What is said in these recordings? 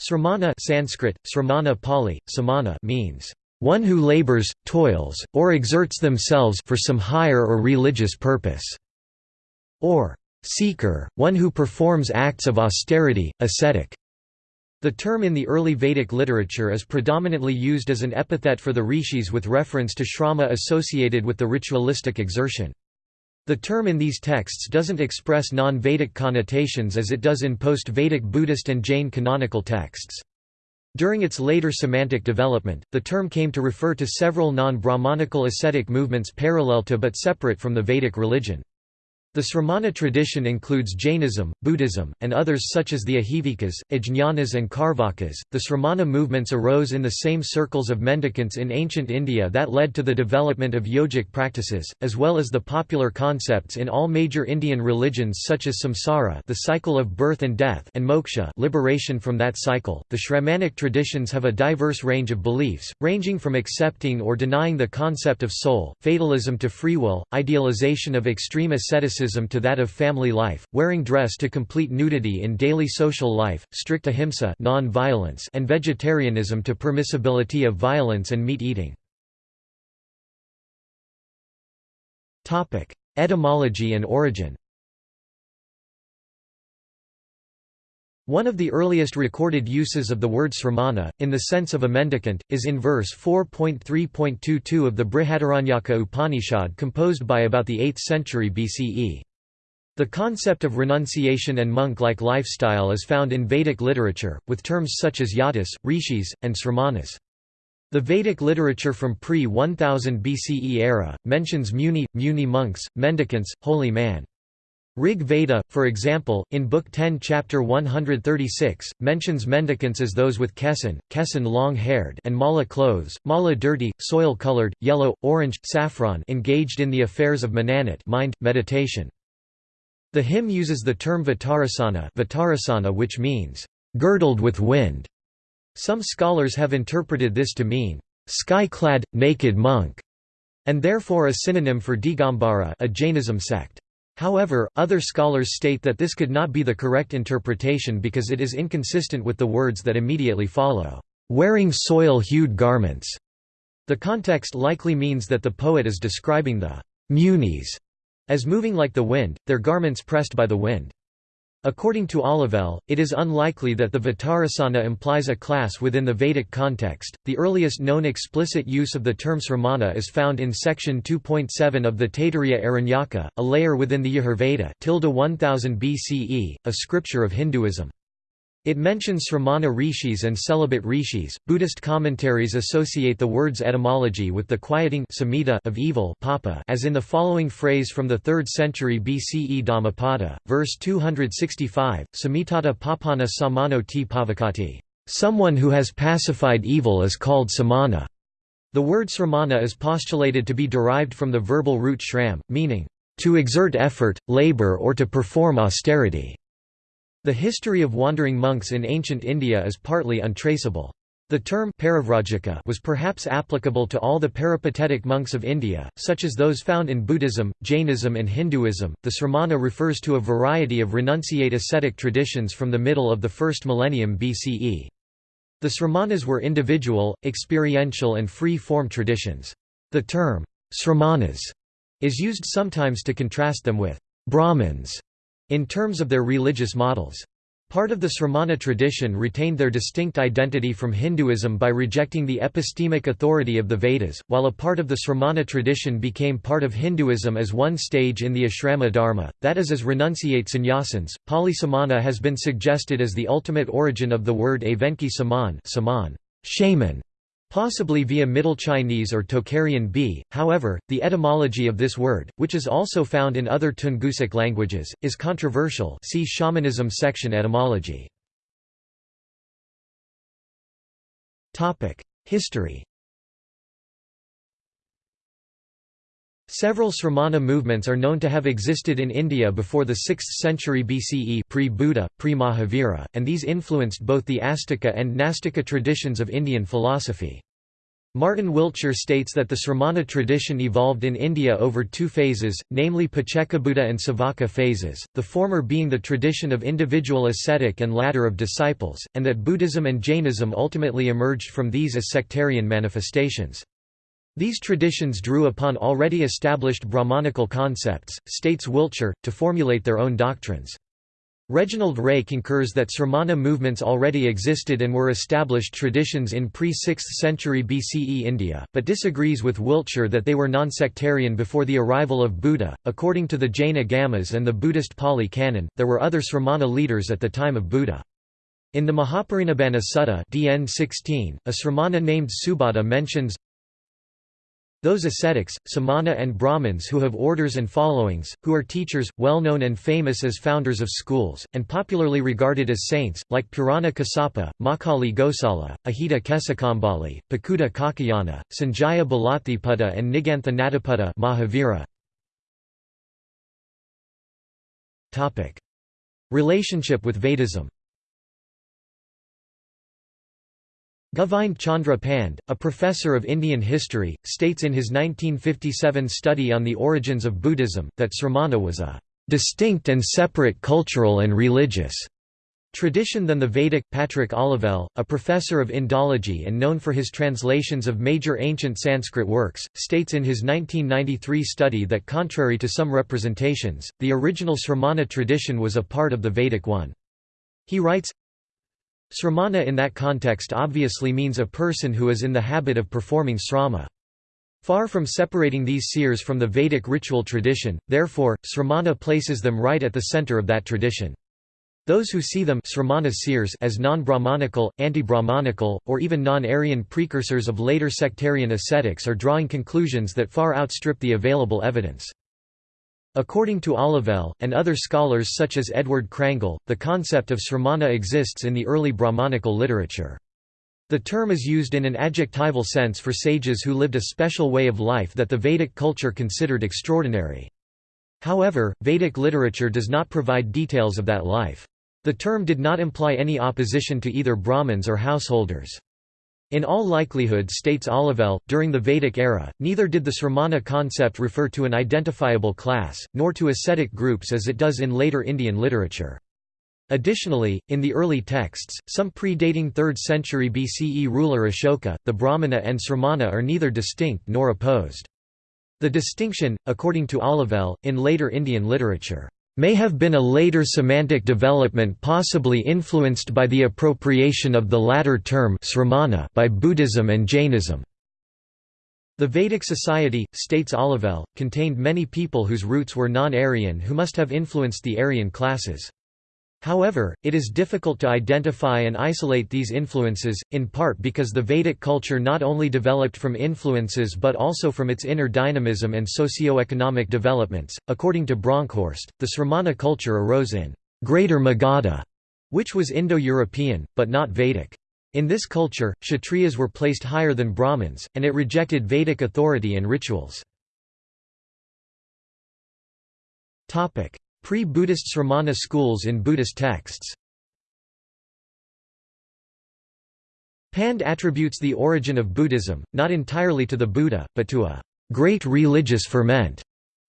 Sramana Sanskrit, Sramana Pali, samana means, "...one who labors, toils, or exerts themselves for some higher or religious purpose", or "...seeker, one who performs acts of austerity, ascetic." The term in the early Vedic literature is predominantly used as an epithet for the rishis with reference to shrama associated with the ritualistic exertion. The term in these texts doesn't express non-Vedic connotations as it does in post-Vedic Buddhist and Jain canonical texts. During its later semantic development, the term came to refer to several non-Brahmanical ascetic movements parallel to but separate from the Vedic religion. The Sramana tradition includes Jainism, Buddhism, and others such as the Ajivikas, Ajnanas, and Karvakas. The Sramana movements arose in the same circles of mendicants in ancient India that led to the development of yogic practices, as well as the popular concepts in all major Indian religions such as samsara, the cycle of birth and death, and moksha, liberation from that cycle. The Shramanic traditions have a diverse range of beliefs, ranging from accepting or denying the concept of soul, fatalism to free will, idealization of extreme asceticism to that of family life, wearing dress to complete nudity in daily social life, strict ahimsa non-violence and vegetarianism to permissibility of violence and meat eating. Etymology and origin One of the earliest recorded uses of the word sramana, in the sense of a mendicant, is in verse 4.3.22 of the Brihadaranyaka Upanishad composed by about the 8th century BCE. The concept of renunciation and monk-like lifestyle is found in Vedic literature, with terms such as yatis, rishis, and sramanas. The Vedic literature from pre-1000 BCE era, mentions muni, muni monks, mendicants, holy man. Rig Veda, for example, in Book 10 Chapter 136, mentions mendicants as those with kesan, kesan long-haired and mala clothes, mala dirty, soil-colored, yellow, orange, saffron engaged in the affairs of mananat mind, meditation. The hymn uses the term vitarasana, vitarasana which means, "...girdled with wind". Some scholars have interpreted this to mean, "...sky-clad, naked monk", and therefore a synonym for Digambara a Jainism sect. However, other scholars state that this could not be the correct interpretation because it is inconsistent with the words that immediately follow, "...wearing soil-hued garments". The context likely means that the poet is describing the munis as moving like the wind, their garments pressed by the wind. According to Olivelle, it is unlikely that the Vitarasana implies a class within the Vedic context. The earliest known explicit use of the term sramana is found in section 2.7 of the Taittiriya Aranyaka, a layer within the Yajurveda, 1000 BCE, a scripture of Hinduism. It mentions Sramana rishis and celibate rishis. Buddhist commentaries associate the word's etymology with the quieting of evil papa as in the following phrase from the 3rd century BCE Dhammapada, verse 265, Samitata papana samano ti pavakati. Someone who has pacified evil is called samana. The word sramana is postulated to be derived from the verbal root shram, meaning, to exert effort, labor or to perform austerity. The history of wandering monks in ancient India is partly untraceable. The term Parivrajika was perhaps applicable to all the peripatetic monks of India, such as those found in Buddhism, Jainism, and Hinduism. The sramana refers to a variety of renunciate ascetic traditions from the middle of the first millennium BCE. The sramanas were individual, experiential, and free form traditions. The term sramanas is used sometimes to contrast them with Brahmins in terms of their religious models. Part of the Sramana tradition retained their distinct identity from Hinduism by rejecting the epistemic authority of the Vedas, while a part of the Sramana tradition became part of Hinduism as one stage in the ashrama dharma, that is as renunciate sannyasins. Pali samana has been suggested as the ultimate origin of the word Evenki saman, saman shaman, Possibly via Middle Chinese or Tocharian B, however, the etymology of this word, which is also found in other Tungusic languages, is controversial. See Shamanism section etymology. History Several Sramana movements are known to have existed in India before the 6th century BCE pre-Buddha, pre-Mahavira, and these influenced both the Astika and Nastika traditions of Indian philosophy. Martin Wiltshire states that the Sramana tradition evolved in India over two phases, namely Paccekabuddha and Savaka phases, the former being the tradition of individual ascetic and ladder of disciples, and that Buddhism and Jainism ultimately emerged from these as sectarian manifestations. These traditions drew upon already established Brahmanical concepts, states Wiltshire, to formulate their own doctrines. Reginald Ray concurs that Sramana movements already existed and were established traditions in pre-6th century BCE India, but disagrees with Wiltshire that they were non-sectarian before the arrival of Buddha. According to the Jain Agamas and the Buddhist Pali Canon, there were other Sramana leaders at the time of Buddha. In the Mahaparinibbana Sutta DN 16, a Sramana named Subhadda mentions those ascetics, samana and Brahmins who have orders and followings, who are teachers, well known and famous as founders of schools, and popularly regarded as saints, like Purana Kassapa, Makkhali Gosala, Ahita Kesakambali, Pakuta Kakayana, Sanjaya Balathiputta and Nigantha Nataputta Mahavira. Relationship with Vedism Govind Chandra Pand, a professor of Indian history, states in his 1957 study on the origins of Buddhism, that Sramana was a distinct and separate cultural and religious tradition than the Vedic. Patrick Olivelle, a professor of Indology and known for his translations of major ancient Sanskrit works, states in his 1993 study that contrary to some representations, the original Sramana tradition was a part of the Vedic one. He writes, Sramana in that context obviously means a person who is in the habit of performing srama. Far from separating these seers from the Vedic ritual tradition, therefore, Sramana places them right at the center of that tradition. Those who see them seers as non-Brahmanical, anti-Brahmanical, or even non-Aryan precursors of later sectarian ascetics are drawing conclusions that far outstrip the available evidence. According to Olivelle, and other scholars such as Edward Crangle, the concept of sramana exists in the early Brahmanical literature. The term is used in an adjectival sense for sages who lived a special way of life that the Vedic culture considered extraordinary. However, Vedic literature does not provide details of that life. The term did not imply any opposition to either Brahmins or householders. In all likelihood states Olivelle, during the Vedic era, neither did the Sramana concept refer to an identifiable class, nor to ascetic groups as it does in later Indian literature. Additionally, in the early texts, some predating 3rd century BCE ruler Ashoka, the Brahmana and Sramana are neither distinct nor opposed. The distinction, according to Olivelle, in later Indian literature may have been a later semantic development possibly influenced by the appropriation of the latter term by Buddhism and Jainism. The Vedic society, states Olivelle, contained many people whose roots were non-Aryan who must have influenced the Aryan classes. However, it is difficult to identify and isolate these influences, in part because the Vedic culture not only developed from influences but also from its inner dynamism and socio-economic developments. According to Bronkhorst, the Sramana culture arose in Greater Magadha, which was Indo-European, but not Vedic. In this culture, Kshatriyas were placed higher than Brahmins, and it rejected Vedic authority and rituals. Pre-Buddhist Sramana schools in Buddhist texts Pand attributes the origin of Buddhism, not entirely to the Buddha, but to a great religious ferment.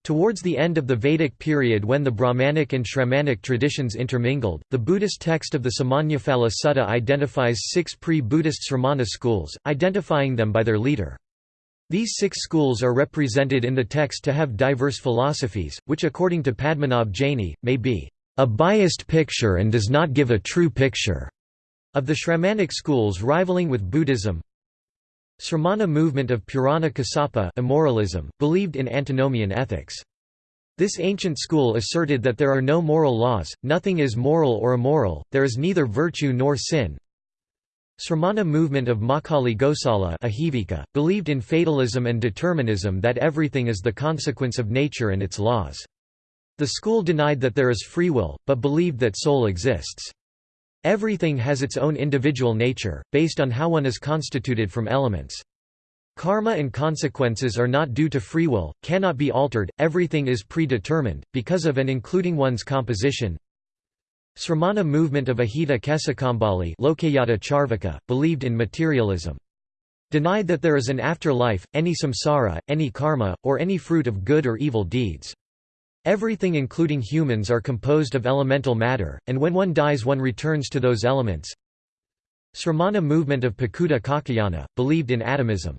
Towards the end of the Vedic period when the Brahmanic and Shramanic traditions intermingled, the Buddhist text of the Samannaphala Sutta identifies six pre-Buddhist Sramana schools, identifying them by their leader. These six schools are represented in the text to have diverse philosophies, which according to Padmanabh Jaini, may be a biased picture and does not give a true picture of the Shramanic schools rivaling with Buddhism. Sramana movement of Purana Kassapa immoralism, believed in antinomian ethics. This ancient school asserted that there are no moral laws, nothing is moral or immoral, there is neither virtue nor sin, Sramana movement of Makkhali Gosala Ahivika, believed in fatalism and determinism that everything is the consequence of nature and its laws. The school denied that there is free will, but believed that soul exists. Everything has its own individual nature, based on how one is constituted from elements. Karma and consequences are not due to free will, cannot be altered, everything is predetermined, because of and including one's composition, Sramana movement of Ahita Kesakambali Lokayata Charvaka, believed in materialism. denied that there is an afterlife, any samsara, any karma, or any fruit of good or evil deeds. Everything including humans are composed of elemental matter, and when one dies one returns to those elements. Sramana movement of Pakuta Kakayana, believed in atomism.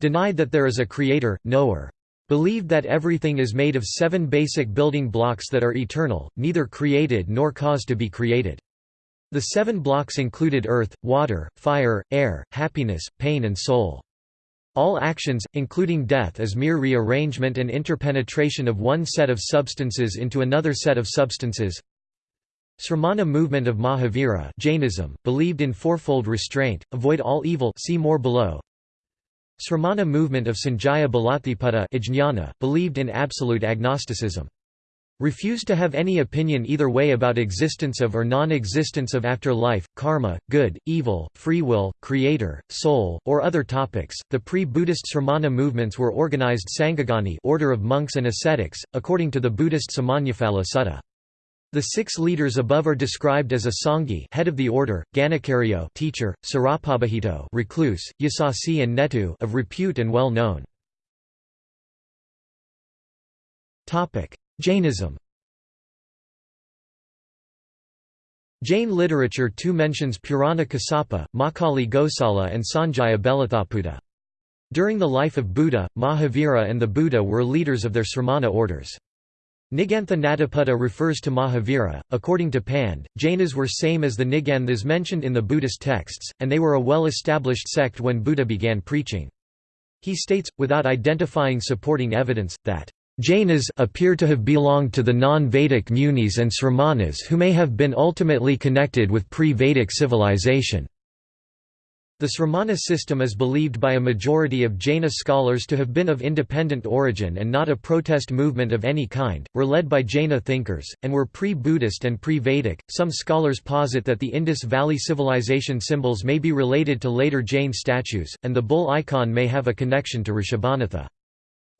Denied that there is a creator, knower. Believed that everything is made of seven basic building blocks that are eternal, neither created nor caused to be created. The seven blocks included earth, water, fire, air, happiness, pain and soul. All actions, including death is mere rearrangement and interpenetration of one set of substances into another set of substances. Sramana movement of Mahavira Jainism, believed in fourfold restraint, avoid all evil see more below. Sramana movement of Sanjaya Balatthiputta believed in absolute agnosticism. Refused to have any opinion either way about existence of or non-existence of afterlife, karma, good, evil, free will, creator, soul, or other topics. The pre-Buddhist Sramana movements were organized Sanghagani, order of monks and ascetics, according to the Buddhist Samannaphala Sutta. The six leaders above are described as a Sanghi head of the order, Ganakaryo teacher, Sarapabhajito recluse, Yasasi and Netu of repute and well known. Jainism Jain literature too mentions Purana Kassapa, Makkhali Gosala and Sanjaya Belatthaputta. During the life of Buddha, Mahavira and the Buddha were leaders of their sramana orders. Nigantha Nataputta refers to Mahavira. According to Pand, Jainas were same as the Niganthas mentioned in the Buddhist texts, and they were a well-established sect when Buddha began preaching. He states, without identifying supporting evidence, that Jainas appear to have belonged to the non-Vedic munis and sramanas who may have been ultimately connected with pre-Vedic civilization. The Sramana system is believed by a majority of Jaina scholars to have been of independent origin and not a protest movement of any kind, were led by Jaina thinkers, and were pre-Buddhist and pre-Vedic. Some scholars posit that the Indus Valley civilization symbols may be related to later Jain statues, and the bull icon may have a connection to Rishabhanatha.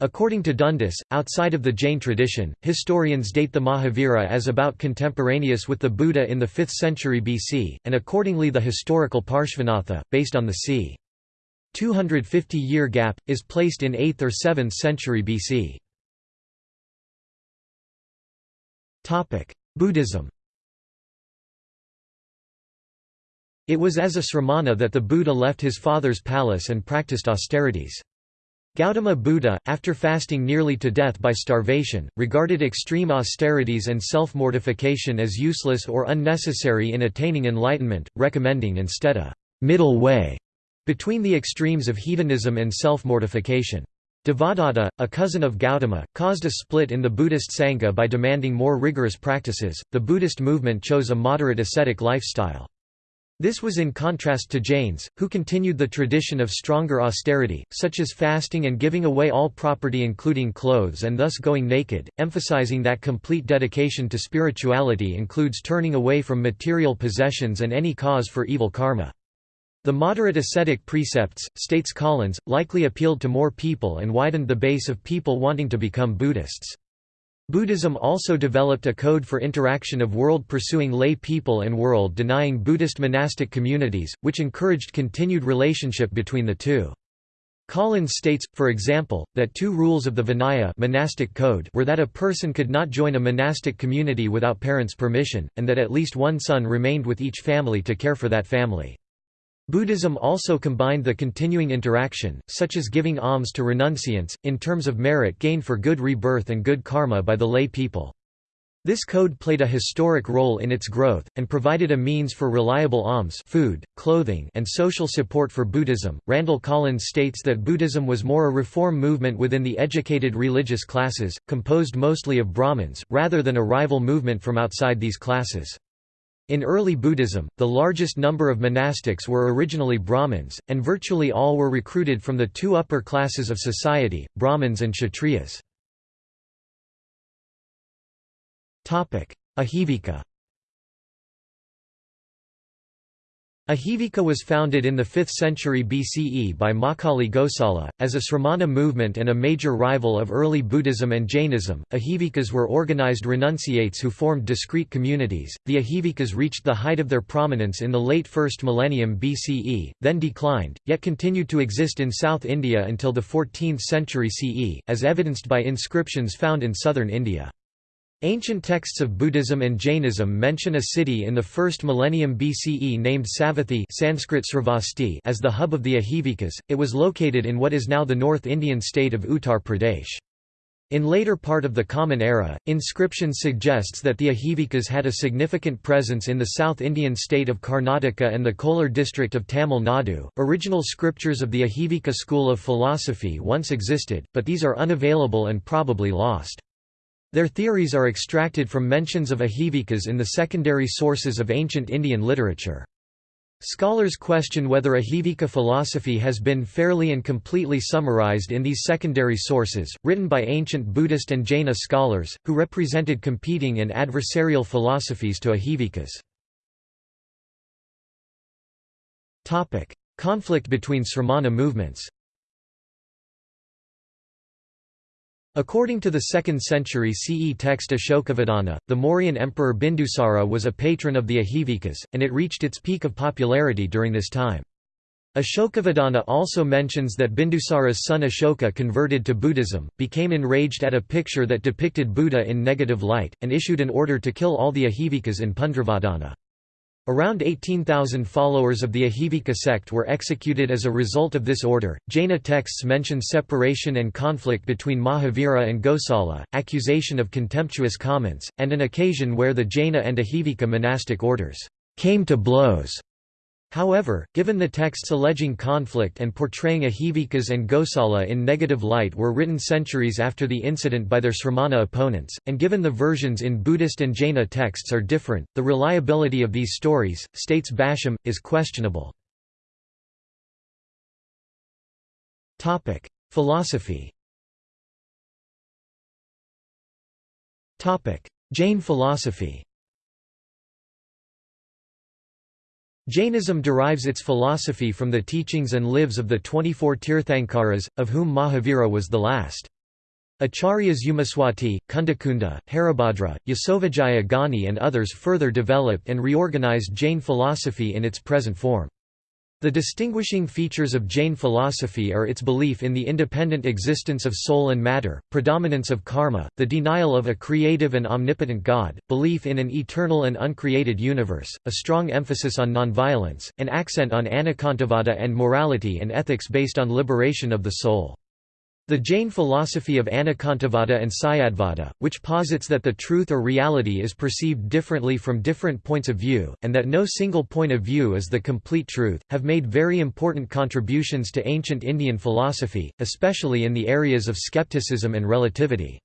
According to Dundas, outside of the Jain tradition, historians date the Mahavira as about contemporaneous with the Buddha in the 5th century BC, and accordingly the historical Parshvanatha, based on the c. 250-year gap, is placed in 8th or 7th century BC. Buddhism It was as a sramana that the Buddha left his father's palace and practiced austerities. Gautama Buddha, after fasting nearly to death by starvation, regarded extreme austerities and self-mortification as useless or unnecessary in attaining enlightenment, recommending instead a middle way between the extremes of hedonism and self-mortification. Devadatta, a cousin of Gautama, caused a split in the Buddhist Sangha by demanding more rigorous practices. The Buddhist movement chose a moderate ascetic lifestyle. This was in contrast to Jains, who continued the tradition of stronger austerity, such as fasting and giving away all property including clothes and thus going naked, emphasizing that complete dedication to spirituality includes turning away from material possessions and any cause for evil karma. The moderate ascetic precepts, states Collins, likely appealed to more people and widened the base of people wanting to become Buddhists. Buddhism also developed a code for interaction of world-pursuing lay people and world-denying Buddhist monastic communities, which encouraged continued relationship between the two. Collins states, for example, that two rules of the Vinaya monastic code were that a person could not join a monastic community without parents' permission, and that at least one son remained with each family to care for that family. Buddhism also combined the continuing interaction, such as giving alms to renunciants, in terms of merit gained for good rebirth and good karma by the lay people. This code played a historic role in its growth, and provided a means for reliable alms food, clothing, and social support for Buddhism. Randall Collins states that Buddhism was more a reform movement within the educated religious classes, composed mostly of Brahmins, rather than a rival movement from outside these classes. In early Buddhism, the largest number of monastics were originally Brahmins, and virtually all were recruited from the two upper classes of society, Brahmins and Kshatriyas. Ahivika Ajivika was founded in the 5th century BCE by Mahakali Gosala. As a Sramana movement and a major rival of early Buddhism and Jainism, Ajivikas were organized renunciates who formed discrete communities. The Ajivikas reached the height of their prominence in the late 1st millennium BCE, then declined, yet continued to exist in South India until the 14th century CE, as evidenced by inscriptions found in southern India. Ancient texts of Buddhism and Jainism mention a city in the first millennium BCE named Savathi Sanskrit Sravasti as the hub of the Ahivikas. It was located in what is now the North Indian state of Uttar Pradesh. In later part of the Common Era, inscriptions suggests that the Ahivikas had a significant presence in the South Indian state of Karnataka and the Kolar district of Tamil Nadu. Original scriptures of the Ahivika school of philosophy once existed, but these are unavailable and probably lost. Their theories are extracted from mentions of ahivikas in the secondary sources of ancient Indian literature. Scholars question whether ahivika philosophy has been fairly and completely summarized in these secondary sources, written by ancient Buddhist and Jaina scholars, who represented competing and adversarial philosophies to Ajivikas. Conflict between Sramana movements According to the 2nd century CE text Ashokavadana, the Mauryan emperor Bindusara was a patron of the Ajivikas, and it reached its peak of popularity during this time. Ashokavadana also mentions that Bindusara's son Ashoka converted to Buddhism, became enraged at a picture that depicted Buddha in negative light, and issued an order to kill all the Ajivikas in Pundravardhana. Around 18,000 followers of the Ahivika sect were executed as a result of this order. Jaina texts mention separation and conflict between Mahavira and Gosala, accusation of contemptuous comments, and an occasion where the Jaina and Ahivika monastic orders came to blows. However, given the texts alleging conflict and portraying Ahivikas and Gosala in negative light were written centuries after the incident by their Sramana opponents, and given the versions in Buddhist and Jaina texts are different, the reliability of these stories, states Basham, is questionable. Philosophy Jain philosophy Jainism derives its philosophy from the teachings and lives of the 24 Tirthankaras, of whom Mahavira was the last. Acharyas Umaswati, Kundakunda, Haribhadra, Yasovijaya Gani and others further developed and reorganized Jain philosophy in its present form. The distinguishing features of Jain philosophy are its belief in the independent existence of soul and matter, predominance of karma, the denial of a creative and omnipotent God, belief in an eternal and uncreated universe, a strong emphasis on nonviolence, an accent on anekantavada and morality and ethics based on liberation of the soul. The Jain philosophy of Anekantavada and Syadvada, which posits that the truth or reality is perceived differently from different points of view, and that no single point of view is the complete truth, have made very important contributions to ancient Indian philosophy, especially in the areas of skepticism and relativity.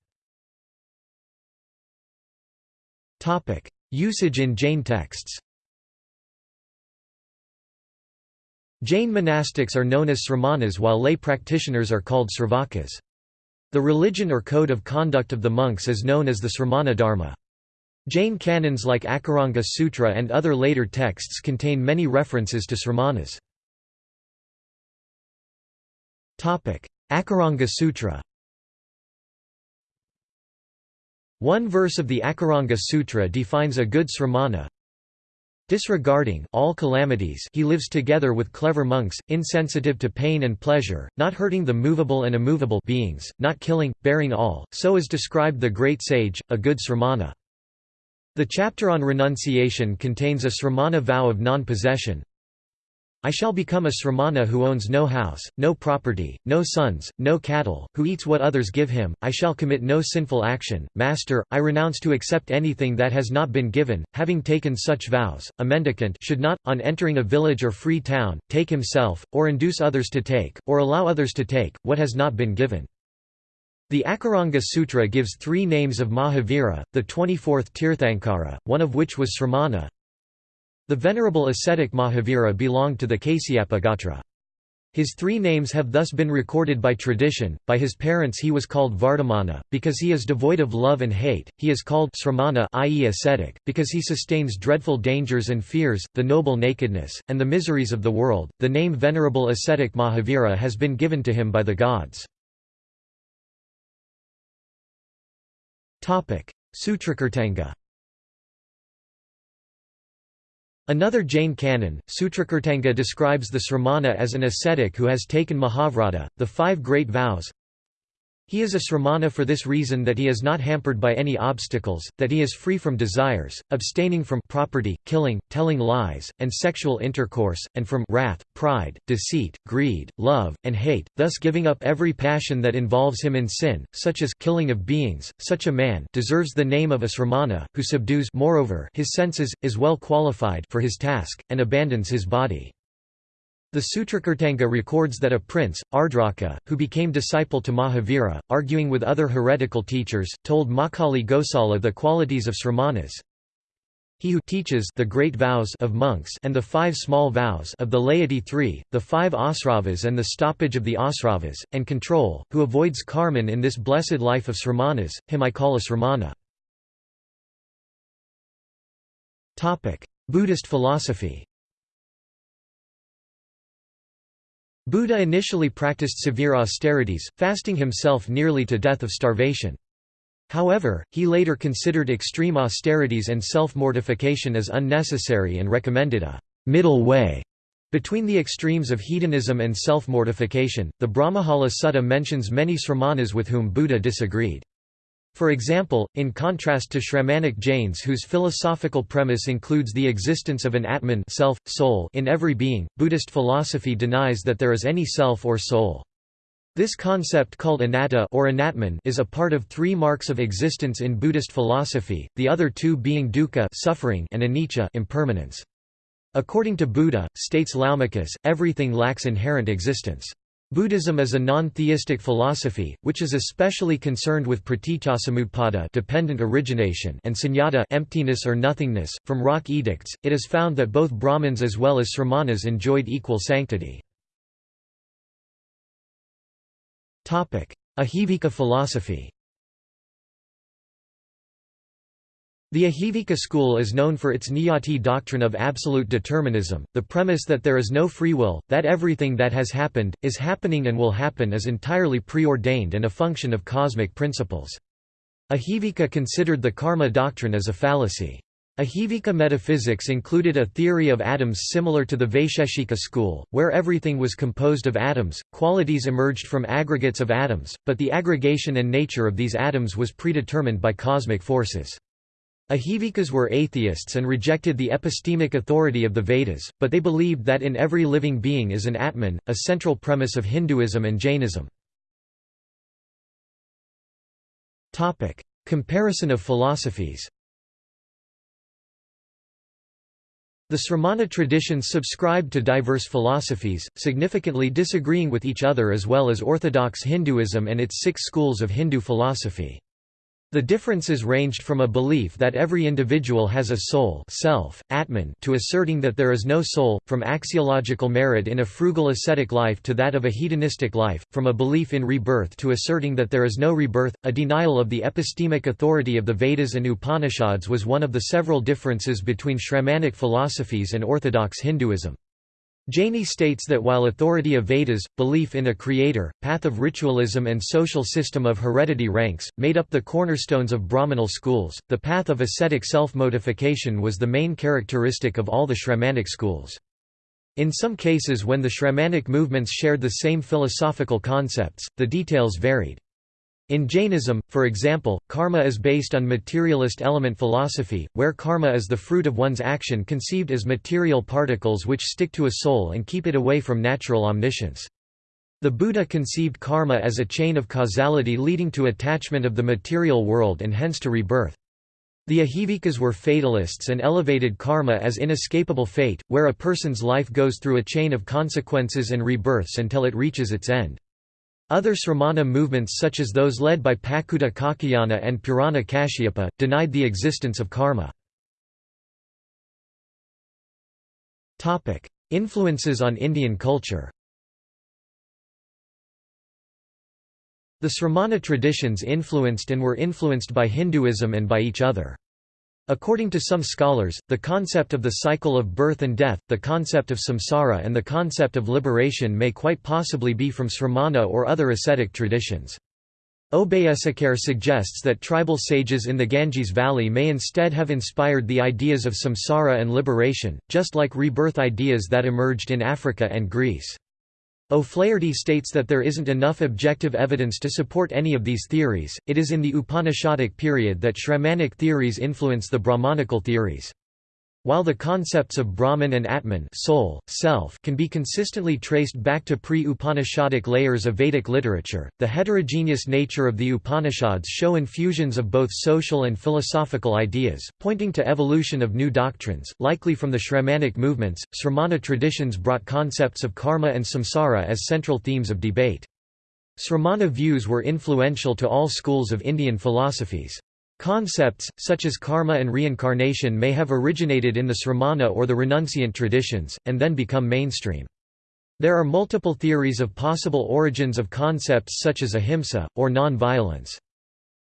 Usage in Jain texts Jain monastics are known as sramanas while lay practitioners are called sravakas. The religion or code of conduct of the monks is known as the sramana dharma. Jain canons like Akaranga Sutra and other later texts contain many references to sramanas. Akaranga Sutra One verse of the Akaranga Sutra defines a good sramana, Disregarding all calamities he lives together with clever monks, insensitive to pain and pleasure, not hurting the movable and immovable beings, not killing, bearing all, so is described the great sage, a good sramana. The chapter on renunciation contains a sramana vow of non-possession, I shall become a sramana who owns no house, no property, no sons, no cattle, who eats what others give him, I shall commit no sinful action, Master, I renounce to accept anything that has not been given, having taken such vows, a mendicant should not, on entering a village or free town, take himself, or induce others to take, or allow others to take, what has not been given. The Akaranga Sutra gives three names of Mahavira, the 24th Tirthankara, one of which was Sramana, the venerable ascetic Mahavira belonged to the Kasyapa Gotra. His three names have thus been recorded by tradition. By his parents he was called Vardhamana, because he is devoid of love and hate, he is called Sramana i.e. ascetic, because he sustains dreadful dangers and fears, the noble nakedness, and the miseries of the world. The name Venerable Ascetic Mahavira has been given to him by the gods. Sutrakirtanga Another Jain canon, Sutrakirtanga describes the Sramana as an ascetic who has taken Mahavrata, the five great vows, he is a sramana for this reason that he is not hampered by any obstacles, that he is free from desires, abstaining from property, killing, telling lies, and sexual intercourse, and from wrath, pride, deceit, greed, love, and hate, thus giving up every passion that involves him in sin, such as killing of beings. Such a man deserves the name of a sramana, who subdues moreover his senses, is well qualified for his task, and abandons his body. The Sutrakirtanga records that a prince, Ardraka, who became disciple to Mahavira, arguing with other heretical teachers, told Makkhali Gosala the qualities of sramanas. He who teaches the great vows of monks and the five small vows of the laity three, the five asravas and the stoppage of the asravas, and control, who avoids karman in this blessed life of sramanas, him I call a sramana. Buddhist philosophy Buddha initially practiced severe austerities, fasting himself nearly to death of starvation. However, he later considered extreme austerities and self-mortification as unnecessary and recommended a middle way between the extremes of hedonism and self-mortification. The Brahmajala Sutta mentions many sramanas with whom Buddha disagreed. For example, in contrast to Shramanic Jains whose philosophical premise includes the existence of an Atman self, soul in every being, Buddhist philosophy denies that there is any self or soul. This concept called anatta or anatman is a part of three marks of existence in Buddhist philosophy, the other two being dukkha suffering and anicca impermanence. According to Buddha, states Laumakis, everything lacks inherent existence. Buddhism is a non-theistic philosophy, which is especially concerned with pratityasamutpada dependent origination and sunyata emptiness or nothingness. From rock edicts, it is found that both Brahmins as well as Sramanas enjoyed equal sanctity. Ahivika philosophy The Ajivika school is known for its Niyati doctrine of absolute determinism, the premise that there is no free will, that everything that has happened, is happening and will happen is entirely preordained and a function of cosmic principles. Ajivika considered the karma doctrine as a fallacy. Ajivika metaphysics included a theory of atoms similar to the Vaisheshika school, where everything was composed of atoms, qualities emerged from aggregates of atoms, but the aggregation and nature of these atoms was predetermined by cosmic forces. Ajivikas were atheists and rejected the epistemic authority of the Vedas, but they believed that in every living being is an Atman, a central premise of Hinduism and Jainism. Comparison of philosophies The Sramana traditions subscribed to diverse philosophies, significantly disagreeing with each other as well as Orthodox Hinduism and its six schools of Hindu philosophy. The differences ranged from a belief that every individual has a soul self, Atman to asserting that there is no soul, from axiological merit in a frugal ascetic life to that of a hedonistic life, from a belief in rebirth to asserting that there is no rebirth. A denial of the epistemic authority of the Vedas and Upanishads was one of the several differences between Shramanic philosophies and orthodox Hinduism. Jaini states that while authority of Vedas, belief in a creator, path of ritualism and social system of heredity ranks, made up the cornerstones of Brahmanal schools, the path of ascetic self-mortification was the main characteristic of all the Shramanic schools. In some cases when the Shramanic movements shared the same philosophical concepts, the details varied. In Jainism, for example, karma is based on materialist element philosophy, where karma is the fruit of one's action conceived as material particles which stick to a soul and keep it away from natural omniscience. The Buddha conceived karma as a chain of causality leading to attachment of the material world and hence to rebirth. The Ahivikas were fatalists and elevated karma as inescapable fate, where a person's life goes through a chain of consequences and rebirths until it reaches its end. Other Sramana movements such as those led by Pakuta Kakayana and Purana Kashyapa, denied the existence of karma. Influences on Indian culture The Sramana traditions influenced and were influenced by Hinduism and by each other. According to some scholars, the concept of the cycle of birth and death, the concept of samsara and the concept of liberation may quite possibly be from Sramana or other ascetic traditions. Obeyesekere suggests that tribal sages in the Ganges Valley may instead have inspired the ideas of samsara and liberation, just like rebirth ideas that emerged in Africa and Greece. O'Flaherty states that there isn't enough objective evidence to support any of these theories, it is in the Upanishadic period that Shramanic theories influence the Brahmanical theories. While the concepts of Brahman and Atman soul, self can be consistently traced back to pre-Upanishadic layers of Vedic literature, the heterogeneous nature of the Upanishads show infusions of both social and philosophical ideas, pointing to evolution of new doctrines, likely from the Shramanic movements. Sramana traditions brought concepts of karma and samsara as central themes of debate. Sramana views were influential to all schools of Indian philosophies. Concepts, such as karma and reincarnation may have originated in the Sramana or the renunciant traditions, and then become mainstream. There are multiple theories of possible origins of concepts such as ahimsa, or non-violence.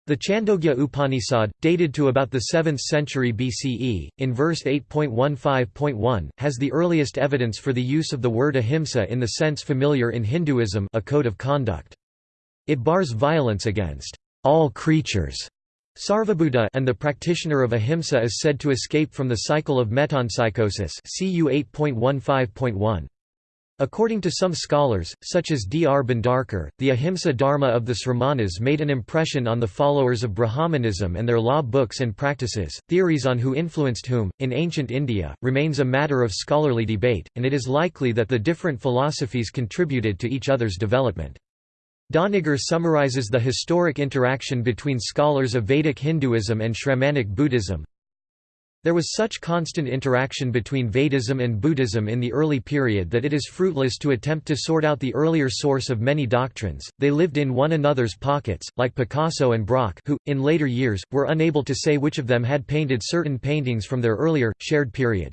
The Chandogya Upanishad, dated to about the 7th century BCE, in verse 8.15.1, has the earliest evidence for the use of the word ahimsa in the sense familiar in Hinduism a code of conduct. It bars violence against all creatures Sarvabhuta and the practitioner of ahimsa is said to escape from the cycle of metempsychosis CU 8.15.1. According to some scholars, such as D. R. Bhandarkar, the ahimsa dharma of the Sramanas made an impression on the followers of Brahmanism and their law books and practices. Theories on who influenced whom, in ancient India, remains a matter of scholarly debate, and it is likely that the different philosophies contributed to each other's development. Doniger summarizes the historic interaction between scholars of Vedic Hinduism and Shramanic Buddhism. There was such constant interaction between Vedism and Buddhism in the early period that it is fruitless to attempt to sort out the earlier source of many doctrines, they lived in one another's pockets, like Picasso and Braque who, in later years, were unable to say which of them had painted certain paintings from their earlier, shared period.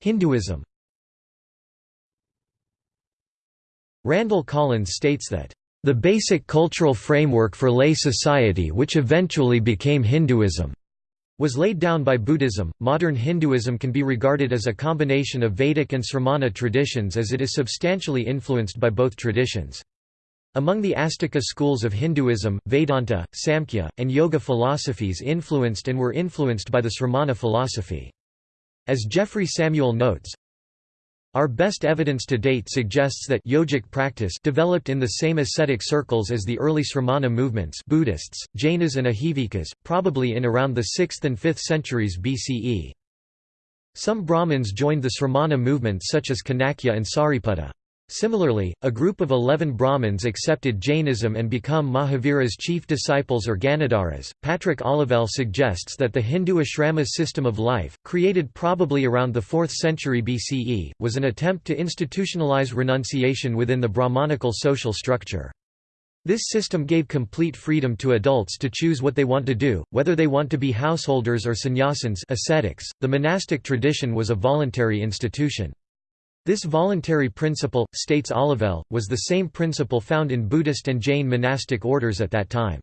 Hinduism Randall Collins states that, "...the basic cultural framework for lay society which eventually became Hinduism." was laid down by Buddhism. Modern Hinduism can be regarded as a combination of Vedic and Sramana traditions as it is substantially influenced by both traditions. Among the Astika schools of Hinduism, Vedanta, Samkhya, and Yoga philosophies influenced and were influenced by the Sramana philosophy. As Jeffrey Samuel notes, our best evidence to date suggests that yogic practice developed in the same ascetic circles as the early Sramana movements Buddhists, Jainas and Ajivikas, probably in around the 6th and 5th centuries BCE. Some Brahmins joined the Sramana movement such as Kanakya and Sariputta. Similarly, a group of eleven Brahmins accepted Jainism and become Mahavira's chief disciples or Ganadharas. Patrick Olivelle suggests that the Hindu ashrama system of life, created probably around the 4th century BCE, was an attempt to institutionalize renunciation within the Brahmanical social structure. This system gave complete freedom to adults to choose what they want to do, whether they want to be householders or sannyasins ascetics. .The monastic tradition was a voluntary institution. This voluntary principle, states Olivelle, was the same principle found in Buddhist and Jain monastic orders at that time.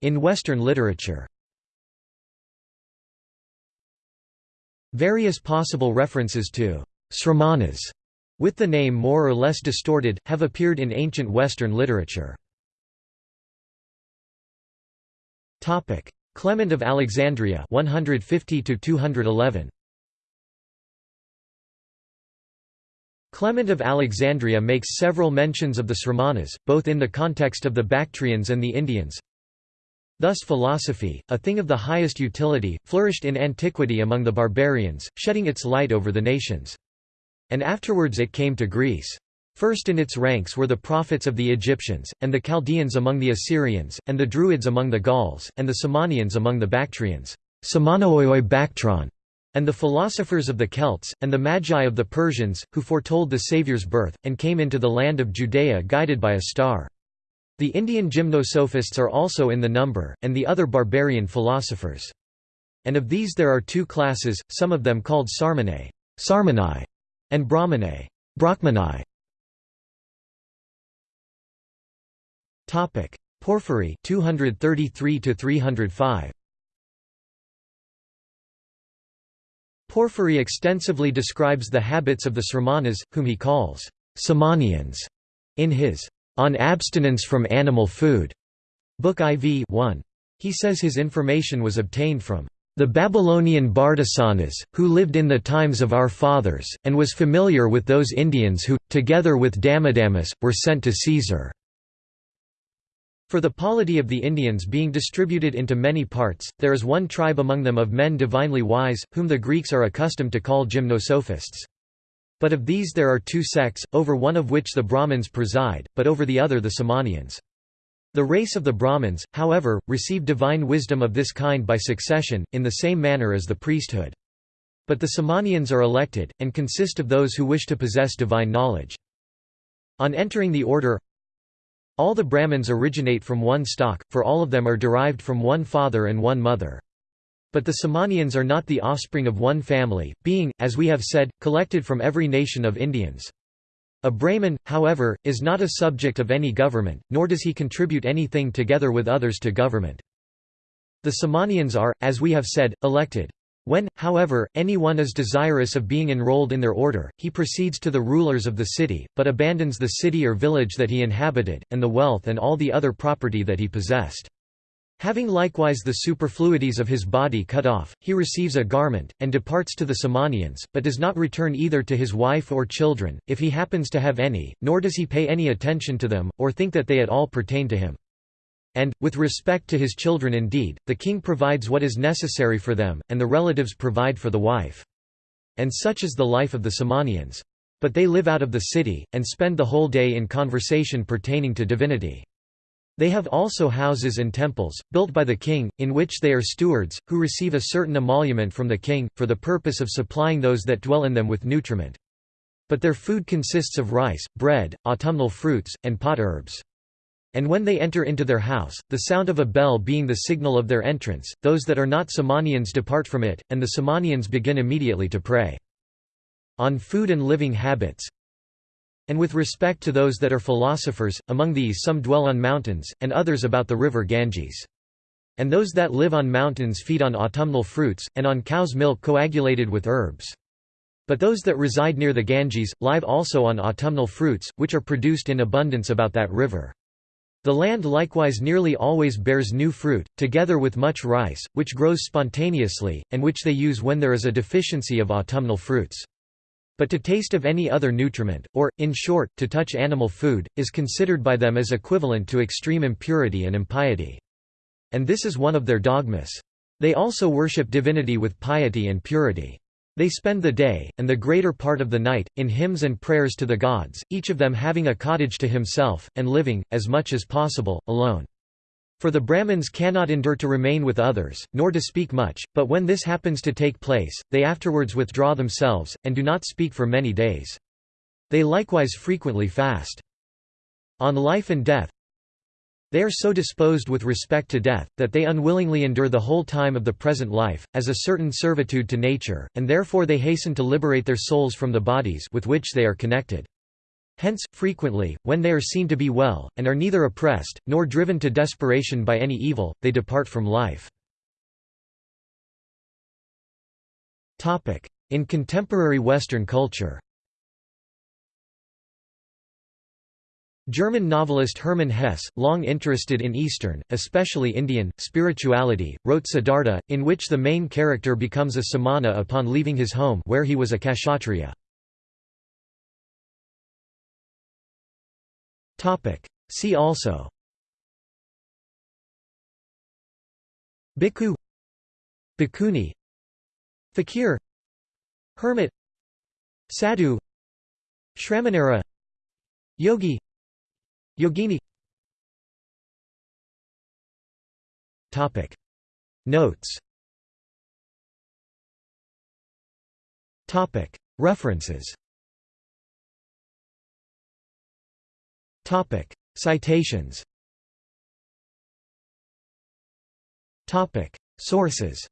In Western literature Various possible references to sramanas, with the name more or less distorted, have appeared in ancient Western literature. Clement of Alexandria 150 211 Clement of Alexandria makes several mentions of the Sramanas, both in the context of the Bactrians and the Indians. Thus philosophy, a thing of the highest utility, flourished in antiquity among the barbarians, shedding its light over the nations. And afterwards it came to Greece. First in its ranks were the prophets of the Egyptians, and the Chaldeans among the Assyrians, and the Druids among the Gauls, and the Samanians among the Bactrians and the philosophers of the Celts, and the Magi of the Persians, who foretold the Saviour's birth, and came into the land of Judea guided by a star. The Indian gymnosophists are also in the number, and the other barbarian philosophers. And of these there are two classes, some of them called Sarmanae. Sarmanai, and Brahmanai. Brahmanai. Topic: Porphyry 233 to 305. Porphyry extensively describes the habits of the Sramanas, whom he calls Samanians, in his On Abstinence from Animal Food, Book IV 1. He says his information was obtained from the Babylonian Bardesanas, who lived in the times of our fathers, and was familiar with those Indians who, together with Damidamas, were sent to Caesar. For the polity of the Indians being distributed into many parts, there is one tribe among them of men divinely wise, whom the Greeks are accustomed to call gymnosophists. But of these there are two sects, over one of which the Brahmins preside, but over the other the Samanians. The race of the Brahmins, however, receive divine wisdom of this kind by succession, in the same manner as the priesthood. But the Samanians are elected, and consist of those who wish to possess divine knowledge. On entering the order all the Brahmins originate from one stock, for all of them are derived from one father and one mother. But the Samanians are not the offspring of one family, being, as we have said, collected from every nation of Indians. A Brahmin, however, is not a subject of any government, nor does he contribute anything together with others to government. The Samanians are, as we have said, elected. When, however, any one is desirous of being enrolled in their order, he proceeds to the rulers of the city, but abandons the city or village that he inhabited, and the wealth and all the other property that he possessed. Having likewise the superfluities of his body cut off, he receives a garment, and departs to the Samanians, but does not return either to his wife or children, if he happens to have any, nor does he pay any attention to them, or think that they at all pertain to him. And, with respect to his children indeed, the king provides what is necessary for them, and the relatives provide for the wife. And such is the life of the Samanians. But they live out of the city, and spend the whole day in conversation pertaining to divinity. They have also houses and temples, built by the king, in which they are stewards, who receive a certain emolument from the king, for the purpose of supplying those that dwell in them with nutriment. But their food consists of rice, bread, autumnal fruits, and pot herbs. And when they enter into their house, the sound of a bell being the signal of their entrance, those that are not Samanians depart from it, and the Samanians begin immediately to pray. On food and living habits and with respect to those that are philosophers, among these some dwell on mountains, and others about the river Ganges. And those that live on mountains feed on autumnal fruits, and on cow's milk coagulated with herbs. But those that reside near the Ganges, live also on autumnal fruits, which are produced in abundance about that river. The land likewise nearly always bears new fruit, together with much rice, which grows spontaneously, and which they use when there is a deficiency of autumnal fruits. But to taste of any other nutriment, or, in short, to touch animal food, is considered by them as equivalent to extreme impurity and impiety. And this is one of their dogmas. They also worship divinity with piety and purity. They spend the day, and the greater part of the night, in hymns and prayers to the gods, each of them having a cottage to himself, and living, as much as possible, alone. For the Brahmins cannot endure to remain with others, nor to speak much, but when this happens to take place, they afterwards withdraw themselves, and do not speak for many days. They likewise frequently fast. On life and death They are so disposed with respect to death, that they unwillingly endure the whole time of the present life, as a certain servitude to nature, and therefore they hasten to liberate their souls from the bodies with which they are connected. Hence, frequently, when they are seen to be well, and are neither oppressed, nor driven to desperation by any evil, they depart from life. In contemporary Western culture German novelist Hermann Hesse, long interested in Eastern, especially Indian, spirituality, wrote Siddhartha, in which the main character becomes a samana upon leaving his home where he was a kshatriya. See also Bhikkhu Bhikkhuni Fakir Hermit Sadhu Shramanera Yogi Yogini. Topic. Notes. Topic. References. Topic. Citations. Topic. Sources